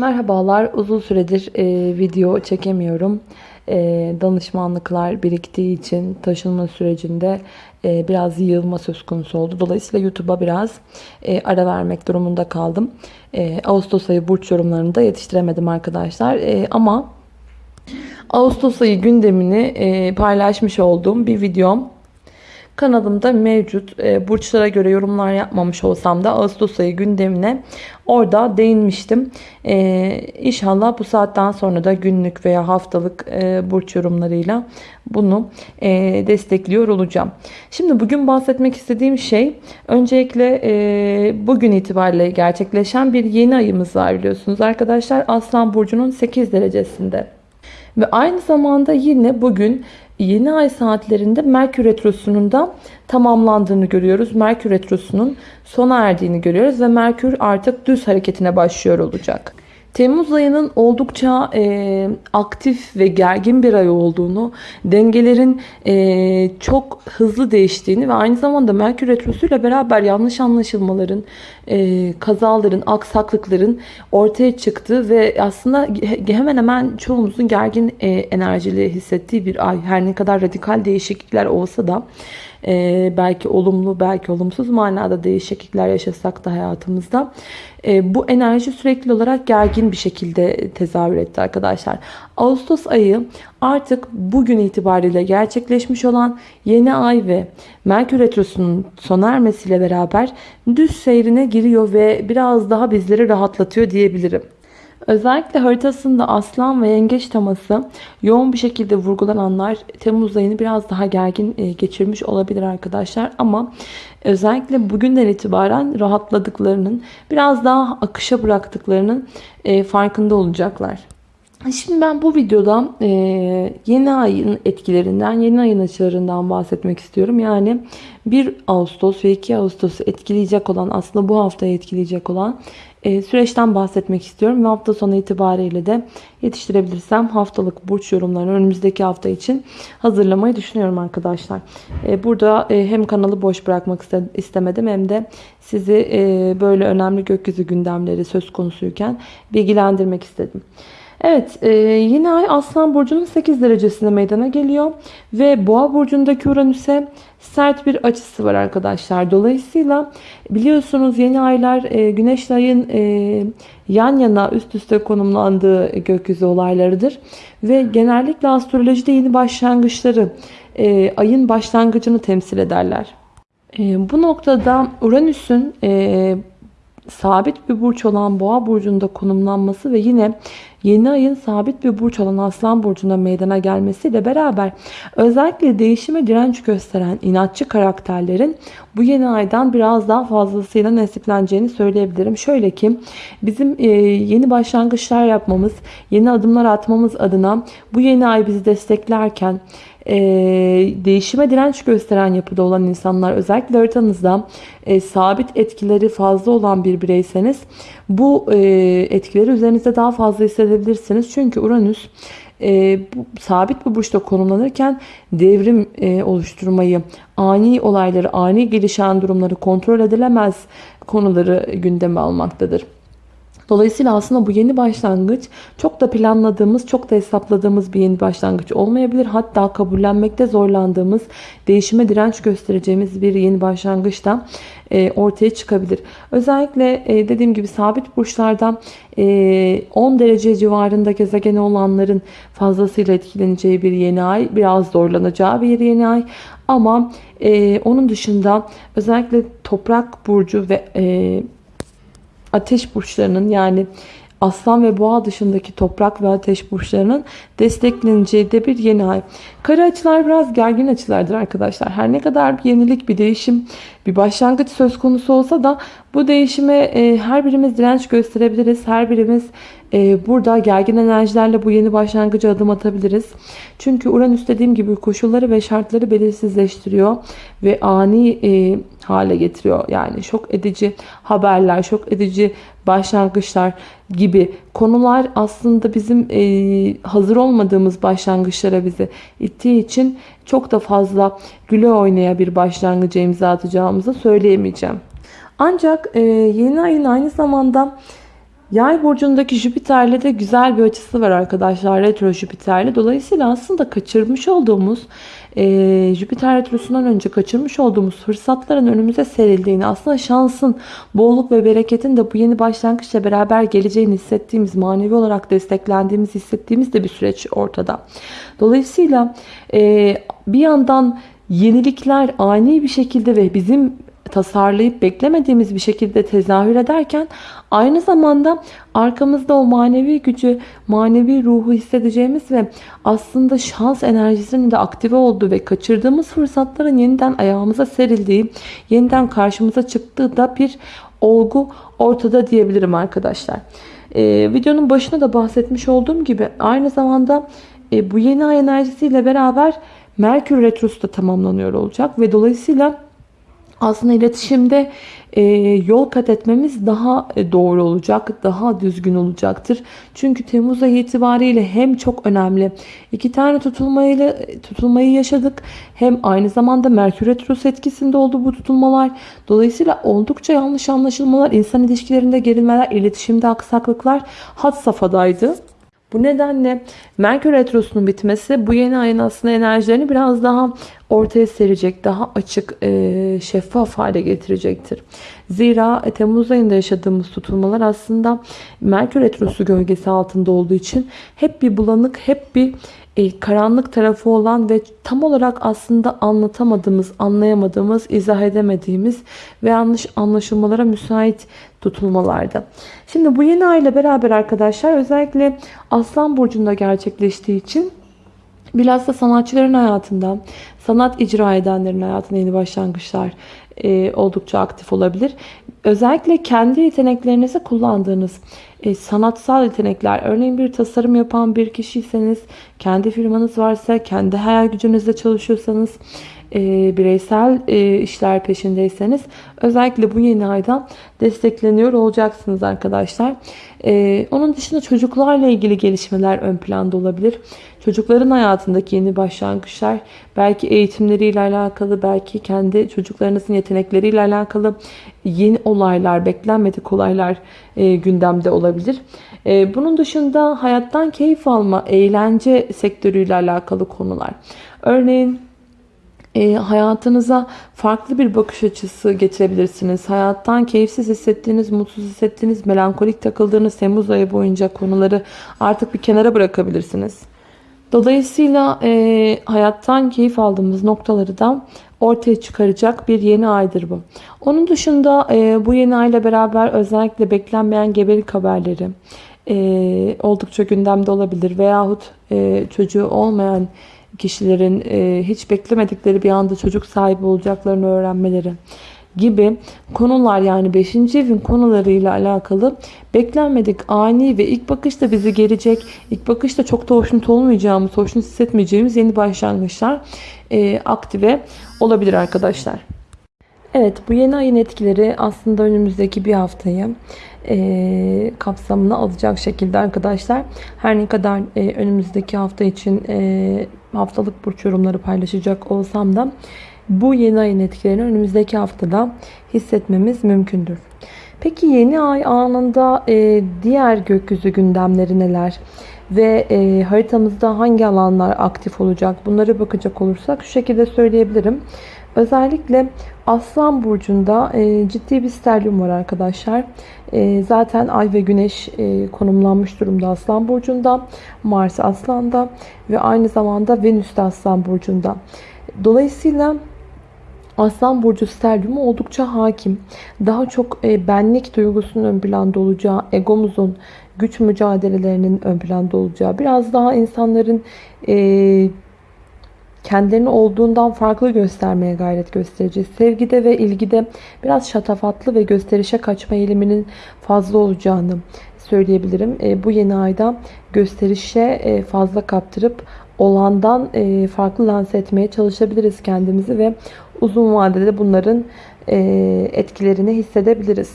Merhabalar. Uzun süredir e, video çekemiyorum. E, danışmanlıklar biriktiği için taşınma sürecinde e, biraz yığılma söz konusu oldu. Dolayısıyla YouTube'a biraz e, ara vermek durumunda kaldım. E, Ağustos ayı burç yorumlarını da yetiştiremedim arkadaşlar. E, ama Ağustos ayı gündemini e, paylaşmış olduğum bir videom kanalımda mevcut. E, burçlara göre yorumlar yapmamış olsam da Ağustos ayı gündemine orada değinmiştim. E, inşallah bu saatten sonra da günlük veya haftalık e, burç yorumlarıyla bunu destekliyor olacağım. Şimdi bugün bahsetmek istediğim şey öncelikle bugün itibariyle gerçekleşen bir yeni ayımız var biliyorsunuz arkadaşlar. Aslan Burcu'nun 8 derecesinde. Ve aynı zamanda yine bugün yeni ay saatlerinde Merkür Retrosu'nun da tamamlandığını görüyoruz. Merkür Retrosu'nun sona erdiğini görüyoruz ve Merkür artık düz hareketine başlıyor olacak. Temmuz ayının oldukça e, aktif ve gergin bir ay olduğunu, dengelerin e, çok hızlı değiştiğini ve aynı zamanda Merkür Retrosu ile beraber yanlış anlaşılmaların, e, kazaların, aksaklıkların ortaya çıktığı ve aslında hemen hemen çoğumuzun gergin e, enerjili hissettiği bir ay. Her ne kadar radikal değişiklikler olsa da e, belki olumlu belki olumsuz manada değişiklikler yaşasak da hayatımızda e, bu enerji sürekli olarak gergin bir şekilde tezahür etti arkadaşlar. Ağustos ayı artık bugün itibariyle gerçekleşmiş olan yeni ay ve Merkür Retrosu'nun sona ermesiyle beraber düz seyrine giriyor ve biraz daha bizleri rahatlatıyor diyebilirim. Özellikle haritasında aslan ve yengeç teması yoğun bir şekilde vurgulananlar Temmuz ayını biraz daha gergin e, geçirmiş olabilir arkadaşlar. Ama özellikle bugünden itibaren rahatladıklarının biraz daha akışa bıraktıklarının e, farkında olacaklar. Şimdi ben bu videoda e, yeni ayın etkilerinden, yeni ayın açılarından bahsetmek istiyorum. Yani 1 Ağustos ve 2 Ağustos'u etkileyecek olan, aslında bu haftayı etkileyecek olan e, süreçten bahsetmek istiyorum. Ve hafta sonu itibariyle de yetiştirebilirsem haftalık burç yorumlarını önümüzdeki hafta için hazırlamayı düşünüyorum arkadaşlar. E, burada e, hem kanalı boş bırakmak istemedim hem de sizi e, böyle önemli gökyüzü gündemleri söz konusuyken bilgilendirmek istedim. Evet e, yeni ay Aslan Burcu'nun 8 derecesinde meydana geliyor. Ve Boğa Burcu'ndaki Uranüs'e sert bir açısı var arkadaşlar. Dolayısıyla biliyorsunuz yeni aylar e, Güneş ayın e, yan yana üst üste konumlandığı gökyüzü olaylarıdır. Ve genellikle astrolojide yeni başlangıçları, e, ayın başlangıcını temsil ederler. E, bu noktada Uranüs'ün e, sabit bir burç olan boğa burcunda konumlanması ve yine yeni ayın sabit bir burç olan aslan burcunda meydana gelmesiyle beraber özellikle değişime direnç gösteren inatçı karakterlerin bu yeni aydan biraz daha fazlasıyla nasipleneceğini söyleyebilirim. Şöyle ki bizim e, yeni başlangıçlar yapmamız, yeni adımlar atmamız adına bu yeni ay bizi desteklerken e, değişime direnç gösteren yapıda olan insanlar özellikle haritanızda e, sabit etkileri fazla olan bir bireyseniz bu e, etkileri üzerinizde daha fazla hissedebilirsiniz. Çünkü Uranüs e, bu, sabit bir burçta konumlanırken devrim e, oluşturmayı, ani olayları, ani gelişen durumları kontrol edilemez konuları gündeme almaktadır. Dolayısıyla aslında bu yeni başlangıç çok da planladığımız, çok da hesapladığımız bir yeni başlangıç olmayabilir. Hatta kabullenmekte zorlandığımız, değişime direnç göstereceğimiz bir yeni başlangıç da e, ortaya çıkabilir. Özellikle e, dediğim gibi sabit burçlarda 10 e, derece civarında gezegeni olanların fazlasıyla etkileneceği bir yeni ay. Biraz zorlanacağı bir yeni ay. Ama onun dışında özellikle toprak burcu ve ateş burçlarının yani Aslan ve Boğa dışındaki toprak ve ateş burçlarının destekleneceği de bir yeni ay. Kara açılar biraz gergin açılardır arkadaşlar. Her ne kadar bir yenilik, bir değişim, bir başlangıç söz konusu olsa da bu değişime e, her birimiz direnç gösterebiliriz. Her birimiz e, burada gergin enerjilerle bu yeni başlangıcı adım atabiliriz. Çünkü Uranüs dediğim gibi koşulları ve şartları belirsizleştiriyor ve ani e, hale getiriyor. Yani şok edici haberler, şok edici başlangıçlar gibi konular aslında bizim e, hazır olmadığımız başlangıçlara bizi ittiği için çok da fazla güle oynaya bir başlangıca imza atacağımızı söyleyemeyeceğim. Ancak e, yeni ayın aynı zamanda Yay burcundaki Jüpiter'le de güzel bir açısı var arkadaşlar. Retro Jüpiter'le. Dolayısıyla aslında kaçırmış olduğumuz e, Jüpiter Retrosu'ndan önce kaçırmış olduğumuz fırsatların önümüze serildiğini, aslında şansın, bolluk ve bereketin de bu yeni başlangıçla beraber geleceğini hissettiğimiz, manevi olarak desteklendiğimiz, hissettiğimiz de bir süreç ortada. Dolayısıyla e, bir yandan yenilikler ani bir şekilde ve bizim tasarlayıp beklemediğimiz bir şekilde tezahür ederken aynı zamanda arkamızda o manevi gücü, manevi ruhu hissedeceğimiz ve aslında şans enerjisinin de aktive olduğu ve kaçırdığımız fırsatların yeniden ayağımıza serildiği, yeniden karşımıza çıktığı da bir olgu ortada diyebilirim arkadaşlar. Ee, videonun başında da bahsetmiş olduğum gibi aynı zamanda e, bu yeni ay enerjisiyle beraber Merkür Retrosu da tamamlanıyor olacak ve dolayısıyla aslında iletişimde e, yol kat etmemiz daha e, doğru olacak, daha düzgün olacaktır. Çünkü Temmuz ayı itibariyle hem çok önemli iki tane tutulmayla tutulmayı yaşadık. Hem aynı zamanda Merkür Retrosu etkisinde oldu bu tutulmalar. Dolayısıyla oldukça yanlış anlaşılmalar, insan ilişkilerinde gerilmeler, iletişimde aksaklıklar had safhadaydı. Bu nedenle Merkür Retrosu'nun bitmesi bu yeni ayın aslında enerjilerini biraz daha ortaya serecek, daha açık, e, şeffaf hale getirecektir. Zira e, Temmuz ayında yaşadığımız tutulmalar aslında Merkür Retrosu gölgesi altında olduğu için hep bir bulanık, hep bir e, karanlık tarafı olan ve tam olarak aslında anlatamadığımız, anlayamadığımız, izah edemediğimiz ve yanlış anlaşılmalara müsait tutulmalarda. Şimdi bu yeni ay ile beraber arkadaşlar özellikle Aslan Burcu'nda gerçekleştiği için bilhassa sanatçıların hayatında, sanat icra edenlerin hayatında yeni başlangıçlar e, oldukça aktif olabilir. Özellikle kendi yeteneklerinizi kullandığınız e, sanatsal yetenekler, örneğin bir tasarım yapan bir kişiyseniz, kendi firmanız varsa, kendi hayal gücünüzle çalışıyorsanız, e, bireysel e, işler peşindeyseniz özellikle bu yeni aydan destekleniyor olacaksınız arkadaşlar. E, onun dışında çocuklarla ilgili gelişmeler ön planda olabilir. Çocukların hayatındaki yeni başlangıçlar belki eğitimleriyle alakalı, belki kendi çocuklarınızın yetenekleriyle alakalı yeni olaylar, beklenmedik olaylar e, gündemde olabilir. E, bunun dışında hayattan keyif alma, eğlence sektörüyle alakalı konular. Örneğin e, hayatınıza farklı bir bakış açısı getirebilirsiniz. Hayattan keyifsiz hissettiğiniz, mutsuz hissettiğiniz, melankolik takıldığınız Temmuz ayı boyunca konuları artık bir kenara bırakabilirsiniz. Dolayısıyla e, hayattan keyif aldığımız noktaları da ortaya çıkaracak bir yeni aydır bu. Onun dışında e, bu yeni ayla beraber özellikle beklenmeyen gebelik haberleri e, oldukça gündemde olabilir. Veyahut e, çocuğu olmayan kişilerin e, hiç beklemedikleri bir anda çocuk sahibi olacaklarını öğrenmeleri gibi konular yani 5. evin konularıyla alakalı beklenmedik ani ve ilk bakışta bizi gelecek, ilk bakışta çok da hoşnut olmayacağımız, hoşnut hissetmeyeceğimiz yeni başlangıçlar e, aktive olabilir arkadaşlar. Evet bu yeni ayın etkileri aslında önümüzdeki bir haftayı e, kapsamına alacak şekilde arkadaşlar. Her ne kadar e, önümüzdeki hafta için e, haftalık burç yorumları paylaşacak olsam da bu yeni ayın etkilerini önümüzdeki haftada hissetmemiz mümkündür. Peki yeni ay anında e, diğer gökyüzü gündemleri neler? Ve e, haritamızda hangi alanlar aktif olacak? Bunlara bakacak olursak şu şekilde söyleyebilirim. Özellikle Aslan Burcu'nda e, ciddi bir sterlium var arkadaşlar. E, zaten Ay ve Güneş e, konumlanmış durumda Aslan Burcu'nda. Mars Aslan'da ve aynı zamanda Venüs de Aslan Burcu'nda. Dolayısıyla Aslan Burcu sterliumu oldukça hakim. Daha çok e, benlik duygusunun ön planda olacağı, egomuzun, güç mücadelelerinin ön planda olacağı, biraz daha insanların e, kendilerini olduğundan farklı göstermeye gayret göstereceğiz. Sevgide ve ilgide biraz şatafatlı ve gösterişe kaçma eğiliminin fazla olacağını söyleyebilirim. E, bu yeni ayda gösterişe fazla kaptırıp olandan e, farklı lanse etmeye çalışabiliriz kendimizi ve uzun vadede bunların e, etkilerini hissedebiliriz.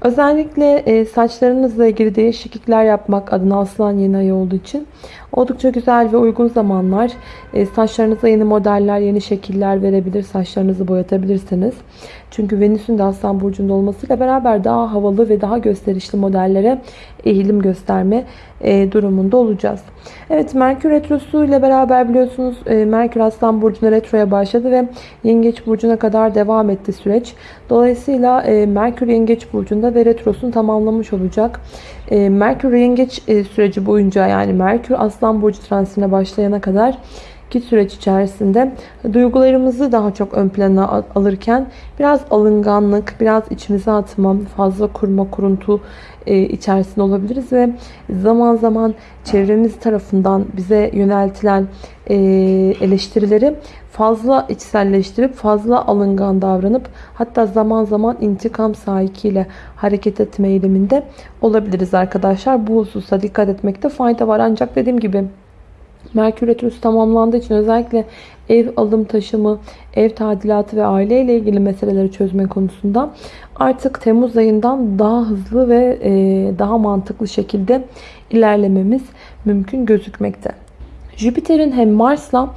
Özellikle e, saçlarınızla ilgili değişiklikler yapmak adına aslan yeni ay olduğu için oldukça güzel ve uygun zamanlar. E, saçlarınıza yeni modeller, yeni şekiller verebilir, saçlarınızı boyatabilirsiniz. Çünkü Venüs'ün de Aslan Burcu'nda olmasıyla beraber daha havalı ve daha gösterişli modellere eğilim gösterme e, durumunda olacağız. Evet Merkür Retrosu ile beraber biliyorsunuz e, Merkür Aslan Burcu'na retroya başladı ve Yengeç Burcu'na kadar devam etti süreç. Dolayısıyla e, Merkür Yengeç Burcu'nda ve retrosunu tamamlamış olacak. E, Merkür Yengeç e, süreci boyunca yani Merkür Aslan Burcu transitine başlayana kadar ki süreç içerisinde duygularımızı daha çok ön plana alırken biraz alınganlık, biraz içimize atma, fazla kurma, kuruntu e, içerisinde olabiliriz ve zaman zaman çevremiz tarafından bize yöneltilen e, eleştirileri fazla içselleştirip fazla alıngan davranıp hatta zaman zaman intikam sahikiyle hareket etme eğiliminde olabiliriz arkadaşlar. Bu hususa dikkat etmekte fayda var. Ancak dediğim gibi Merkür Retrosu tamamlandığı için özellikle ev alım taşımı, ev tadilatı ve aile ile ilgili meseleleri çözme konusunda artık Temmuz ayından daha hızlı ve e, daha mantıklı şekilde ilerlememiz mümkün gözükmekte. Jüpiter'in hem Mars'la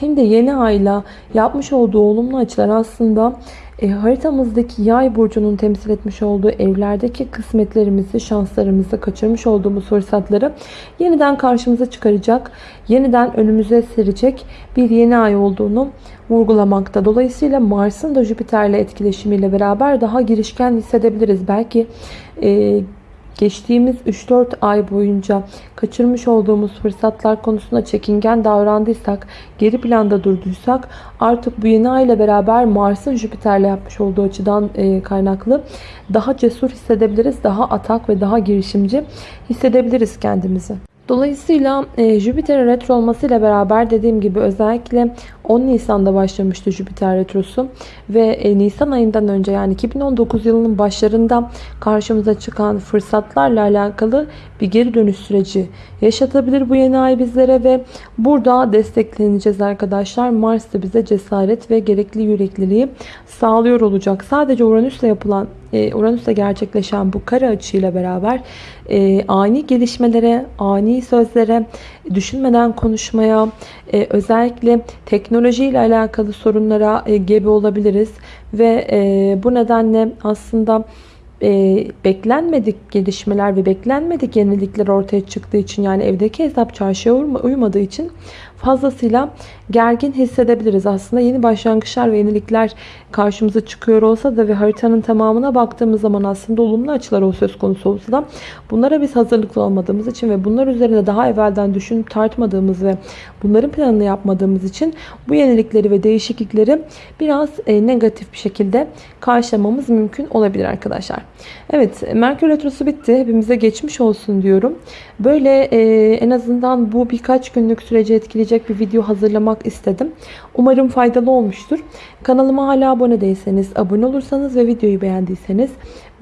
hem de yeni ayla yapmış olduğu olumlu açılar aslında e, haritamızdaki yay burcunun temsil etmiş olduğu evlerdeki kısmetlerimizi, şanslarımızı, kaçırmış olduğumuz fırsatları yeniden karşımıza çıkaracak, yeniden önümüze serecek bir yeni ay olduğunu vurgulamakta. Dolayısıyla Mars'ın da Jüpiter'le etkileşimiyle beraber daha girişken hissedebiliriz. Belki e, geçtiğimiz 3-4 ay boyunca kaçırmış olduğumuz fırsatlar konusunda çekingen davrandıysak, geri planda durduysak artık bu yeni ay ile beraber Mars'ın Jüpiter'le yapmış olduğu açıdan e, kaynaklı daha cesur hissedebiliriz, daha atak ve daha girişimci hissedebiliriz kendimizi. Dolayısıyla e, Jüpiter'in retro olmasıyla beraber dediğim gibi özellikle 10 Nisan'da başlamıştı Jüpiter retrosu ve e, Nisan ayından önce yani 2019 yılının başlarında karşımıza çıkan fırsatlarla alakalı bir geri dönüş süreci yaşatabilir bu yeni ay bizlere ve burada destekleneceğiz arkadaşlar. Mars da bize cesaret ve gerekli yürekliliği sağlıyor olacak. Sadece Uranüs'le yapılan e, Uranüs'te gerçekleşen bu kare açıyla beraber e, ani gelişmelere, ani sözlere, düşünmeden konuşmaya, e, özellikle teknolojiyle alakalı sorunlara e, gebe olabiliriz. Ve e, bu nedenle aslında e, beklenmedik gelişmeler ve beklenmedik yenilikler ortaya çıktığı için yani evdeki hesap çarşıya uymadığı için fazlasıyla gergin hissedebiliriz. Aslında yeni başlangıçlar ve yenilikler karşımıza çıkıyor olsa da ve haritanın tamamına baktığımız zaman aslında olumlu açılar o söz konusu olsa da bunlara biz hazırlıklı olmadığımız için ve bunlar üzerinde daha evvelden düşünüp tartmadığımız ve bunların planını yapmadığımız için bu yenilikleri ve değişiklikleri biraz e, negatif bir şekilde karşılamamız mümkün olabilir arkadaşlar. Evet Merkür Retrosu bitti. Hepimize geçmiş olsun diyorum. Böyle e, en azından bu birkaç günlük süreci etkileyecek bir video hazırlamak istedim. Umarım faydalı olmuştur. Kanalıma hala abone değilseniz, abone olursanız ve videoyu beğendiyseniz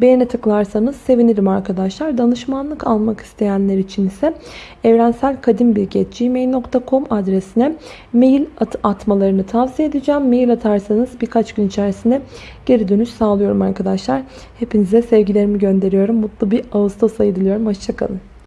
beğene tıklarsanız sevinirim arkadaşlar. Danışmanlık almak isteyenler için ise evrenselkadimbilgi.gmail.com adresine mail at atmalarını tavsiye edeceğim. Mail atarsanız birkaç gün içerisinde geri dönüş sağlıyorum arkadaşlar. Hepinize sevgilerimi gönderiyorum. Mutlu bir Ağustos ayı diliyorum. Hoşçakalın.